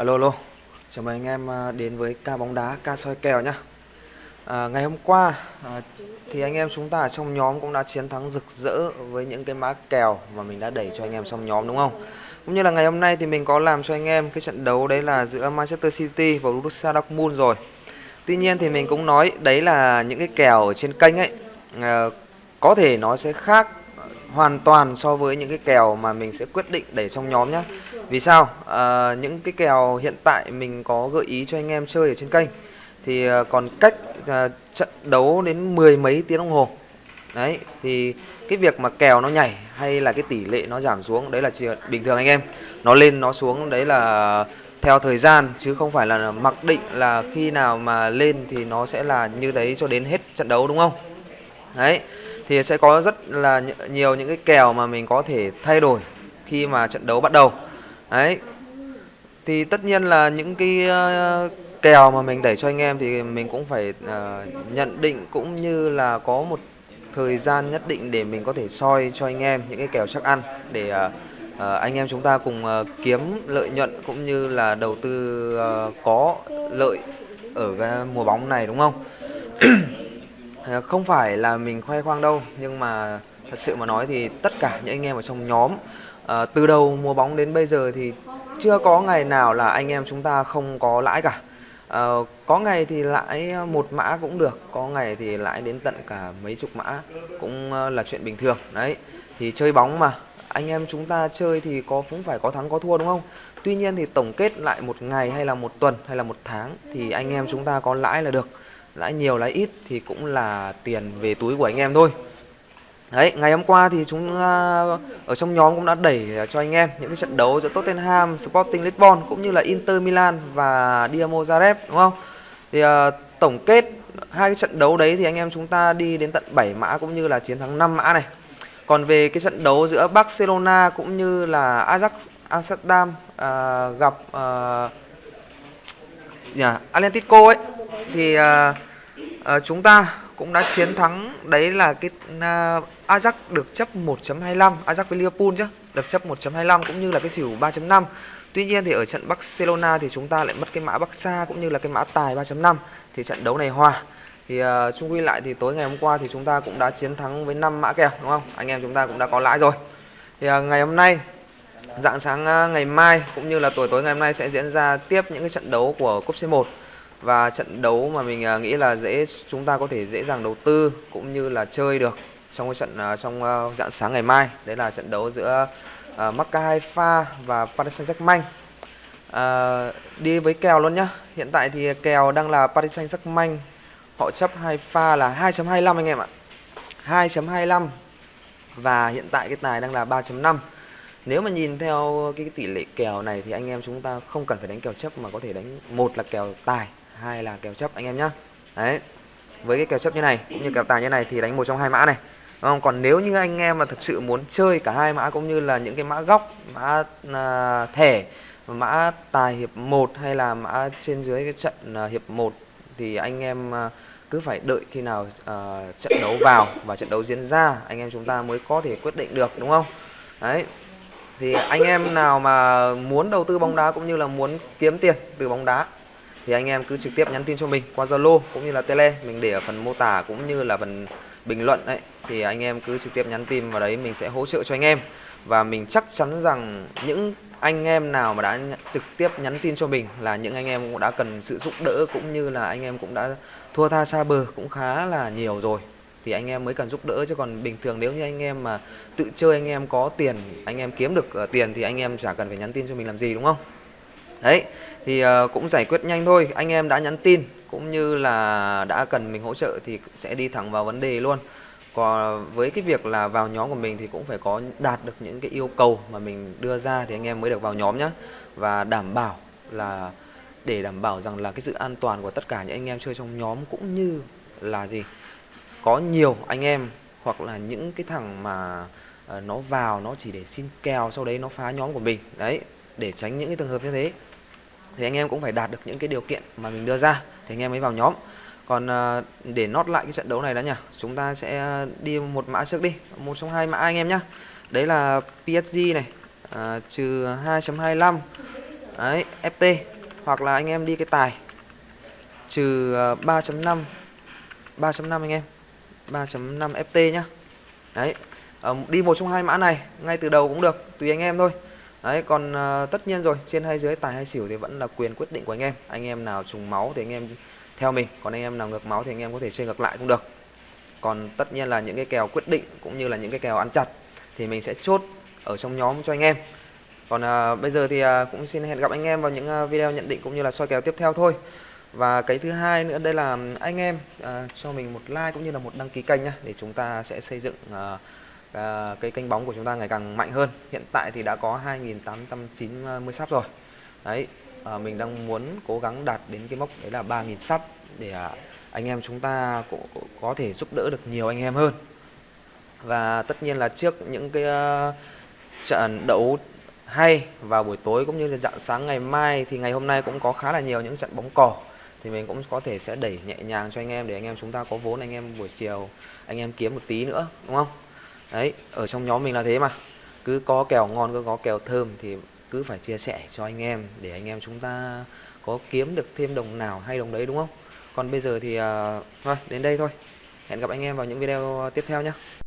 Alo alo, chào mừng anh em à, đến với ca bóng đá, ca soi kèo nhá. À, ngày hôm qua à, thì anh em chúng ta ở trong nhóm cũng đã chiến thắng rực rỡ với những cái mã kèo mà mình đã đẩy cho anh em trong nhóm đúng không? Cũng như là ngày hôm nay thì mình có làm cho anh em cái trận đấu đấy là giữa Manchester City và Borussia Dortmund rồi. Tuy nhiên thì mình cũng nói đấy là những cái kèo ở trên kênh ấy à, có thể nó sẽ khác hoàn toàn so với những cái kèo mà mình sẽ quyết định để trong nhóm nhé vì sao? À, những cái kèo hiện tại mình có gợi ý cho anh em chơi ở trên kênh thì ờ, còn cách à, trận đấu đến mười mấy tiếng đồng hồ. Đấy thì cái việc mà kèo nó nhảy hay là cái tỷ lệ nó giảm xuống đấy là chuyện bình thường anh em. Nó lên nó xuống đấy là theo thời gian chứ không phải là mặc định là khi nào mà lên thì nó sẽ là như đấy cho đến hết trận đấu đúng không? Đấy thì sẽ có rất là nhiều những cái kèo mà mình có thể thay đổi khi mà trận đấu bắt đầu đấy. Thì tất nhiên là những cái uh, kèo mà mình đẩy cho anh em thì mình cũng phải uh, nhận định cũng như là có một thời gian nhất định để mình có thể soi cho anh em những cái kèo chắc ăn để uh, uh, anh em chúng ta cùng uh, kiếm lợi nhuận cũng như là đầu tư uh, có lợi ở cái mùa bóng này đúng không? Không phải là mình khoe khoang đâu nhưng mà thật sự mà nói thì tất cả những anh em ở trong nhóm à, từ đầu mùa bóng đến bây giờ thì chưa có ngày nào là anh em chúng ta không có lãi cả. À, có ngày thì lãi một mã cũng được có ngày thì lãi đến tận cả mấy chục mã cũng ờ, là chuyện bình thường. Đấy thì chơi bóng mà anh em chúng ta chơi thì có cũng phải có thắng có thua đúng không? Tuy nhiên thì tổng kết lại một ngày hay là một tuần hay là một tháng thì anh em chúng ta có lãi là được. Lãi nhiều lãi ít thì cũng là tiền về túi của anh em thôi. Đấy, ngày hôm qua thì chúng à, ở trong nhóm cũng đã đẩy cho anh em những cái trận đấu giữa Tottenham, Sporting Lisbon cũng như là Inter Milan và Dinamo Zagreb đúng không? Thì uh, tổng kết hai cái trận đấu đấy thì anh em chúng ta đi đến tận 7 mã cũng như là chiến thắng 5 mã này. Còn về cái trận đấu giữa Barcelona cũng như là Ajax Amsterdam uh, gặp uh, yeah, Atletico ấy thì uh, uh, chúng ta cũng đã chiến thắng. Đấy là cái uh, Ajax được chấp 1.25 Ajax với Liverpool chứ được chấp 1.25 cũng như là cái xỉu 3.5 Tuy nhiên thì ở trận Barcelona thì chúng ta lại mất cái mã Barca cũng như là cái mã tài 3.5 thì trận đấu này hòa. Thì uh, chung quy lại thì tối ngày hôm qua thì chúng ta cũng đã chiến thắng với 5 mã kèo đúng không? Anh em chúng ta cũng đã có lãi rồi. Thì uh, ngày hôm nay dạng sáng uh, ngày mai cũng như là tối tối ngày hôm nay sẽ diễn ra tiếp những cái trận đấu của cúp C1 và trận đấu mà mình à, nghĩ là dễ chúng ta có thể dễ dàng đầu tư cũng như là chơi được trong cái trận à, trong à, dạng sáng ngày mai. Đấy là trận đấu giữa uh, Macca Haifa và Paris Saint-Germain. Uh, đi với kèo luôn nhá. Hiện tại thì kèo đang là Paris Saint-Germain. Họ chấp hai là 2.25 anh em ạ. 2.25 và hiện tại cái tài đang là 3.5 nếu mà nhìn theo cái tỷ lệ kèo này thì anh em chúng ta không cần phải đánh kèo chấp mà có thể đánh một là kèo tài hai là kèo chấp anh em nhá. Đấy với cái kèo chấp như này cũng như kèo tài như này thì đánh một trong hai mã này đúng không? Còn nếu như anh em mà thực sự muốn chơi cả hai mã cũng như là những cái mã góc mã à, thẻ mã tài hiệp 1 hay là mã trên dưới cái trận à, hiệp 1 thì anh em à, cứ phải đợi khi nào à, trận đấu vào và trận đấu diễn ra anh em chúng ta mới có thể quyết định được đúng không? Đấy thì anh em nào mà muốn đầu tư bóng đá cũng như là muốn kiếm tiền từ bóng đá thì anh em cứ trực tiếp nhắn tin cho mình qua Zalo cũng như là Tele mình để ở phần mô tả cũng như là phần bình luận đấy thì anh em cứ trực tiếp nhắn tin vào đấy mình sẽ hỗ trợ cho anh em và mình chắc chắn rằng những anh em nào mà đã trực tiếp nhắn tin cho mình là những anh em cũng đã cần sự giúp đỡ cũng như là anh em cũng đã thua tha xa bờ cũng khá là nhiều rồi thì anh em mới cần giúp đỡ chứ còn bình thường nếu như anh em mà tự chơi anh em có tiền anh em kiếm được tiền thì anh em chả cần phải nhắn tin cho mình làm gì đúng không đấy thì uh, cũng giải quyết nhanh thôi. Anh em đã nhắn tin cũng như là đã cần mình hỗ trợ thì sẽ đi thẳng vào vấn đề luôn. Còn với cái việc là vào nhóm của mình thì cũng phải có đạt được những cái yêu cầu mà mình đưa ra thì anh em mới được vào nhóm nhé và đảm bảo là để đảm bảo rằng là cái sự an toàn của tất cả những anh em chơi trong nhóm cũng như là gì có nhiều anh em hoặc là những cái thằng mà ờ, nó vào nó chỉ để xin kèo sau đấy nó phá nhóm của mình. Đấy để tránh những cái trường hợp như thế thì anh em cũng phải đạt được những cái điều kiện mà mình đưa ra thì anh em mới vào nhóm. Còn ờ, để nót lại cái trận đấu này đó nhỉ chúng ta sẽ đi một mã trước đi một trong hai mã anh em nhá. Đấy là PSG này uh, trừ 2.25 đấy FT hoặc là anh em đi cái tài trừ ờ, 3.5 3.5 anh em 3.5 FT nhá. Đấy ờ, đi một trong hai mã này ngay từ đầu cũng được tùy anh em thôi đấy còn uh, tất nhiên rồi trên hay dưới tài hay xỉu thì vẫn là quyền quyết định của anh em. Anh em nào trùng máu thì anh em theo mình còn anh em nào ngược máu thì anh em có thể chơi ngược lại cũng được. Còn tất nhiên là những cái kèo quyết định cũng như là những cái kèo ăn chặt thì mình sẽ chốt ở trong nhóm cho anh em. Còn à, bây giờ thì à, cũng xin hẹn gặp anh em vào những video nhận định cũng như là soi kèo tiếp theo thôi. Và cái thứ hai nữa đây là anh em à, cho mình một like cũng như là một đăng ký kênh nhá để chúng ta sẽ xây dựng à, à, cái kênh bóng của chúng ta ngày càng mạnh hơn. Hiện tại thì đã có 2.890 sắp rồi. Đấy à, mình đang muốn cố gắng đạt đến cái mốc đấy là 3.000 sắp để à, anh em chúng ta cũng, cũng có thể giúp đỡ được nhiều anh em hơn. Và tất nhiên là trước những cái uh, trận đấu hay vào buổi tối cũng như là dạng sáng ngày mai thì ngày hôm nay cũng có khá là nhiều những trận bóng cỏ thì mình cũng có thể sẽ đẩy nhẹ nhàng cho anh em để anh em chúng ta có vốn anh em buổi chiều anh em kiếm một tí nữa đúng không? Đấy ở trong nhóm mình là thế mà. Cứ có kèo ngon cứ có kèo thơm thì cứ phải chia sẻ cho anh em để anh em chúng ta có kiếm được thêm đồng nào hay đồng đấy đúng không? Còn bây giờ thì uh, thôi đến đây thôi. Hẹn gặp anh em vào những video tiếp theo nhé